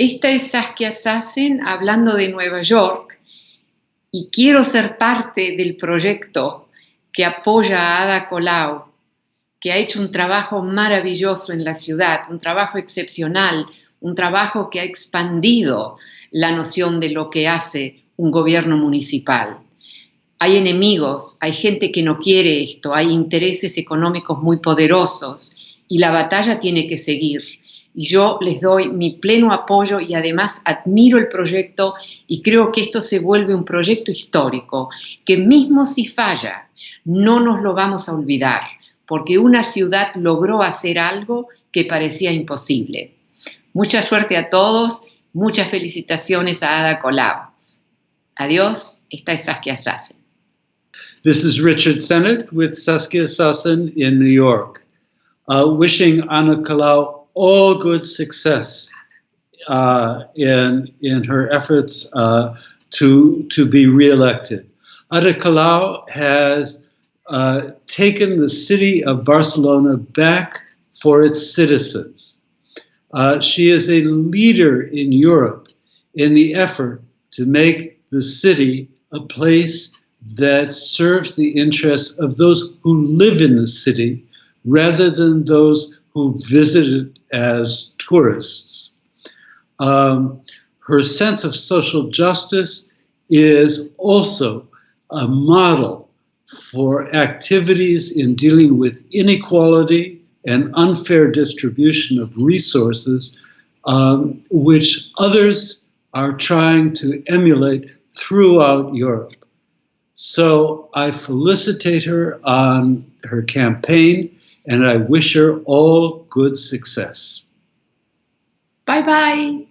Esta es Saskia Sassen hablando de Nueva York y quiero ser parte del proyecto que apoya a Ada Colau, que ha hecho un trabajo maravilloso en la ciudad, un trabajo excepcional, un trabajo que ha expandido la noción de lo que hace un gobierno municipal. Hay enemigos, hay gente que no quiere esto, hay intereses económicos muy poderosos y la batalla tiene que seguir. Y yo les doy mi pleno apoyo y además admiro el proyecto y creo que esto se vuelve un proyecto histórico, que mismo si falla, no nos lo vamos a olvidar, porque una ciudad logró hacer algo que parecía imposible. Mucha suerte a todos, muchas felicitaciones a Ada Colau. Adiós, esta es Saskia Sassen. This is Richard Sennett with Saskia Sassen in New York, uh, wishing Anna Colau all good success uh, in, in her efforts uh, to, to be reelected. Ada Colau has uh, taken the city of Barcelona back for its citizens. Uh, she is a leader in Europe in the effort to make the city a place that serves the interests of those who live in the city rather than those who visit it as tourists. Um, her sense of social justice is also a model for activities in dealing with inequality and unfair distribution of resources, um, which others are trying to emulate throughout Europe. So I felicitate her on her campaign and I wish her all good success. Bye bye.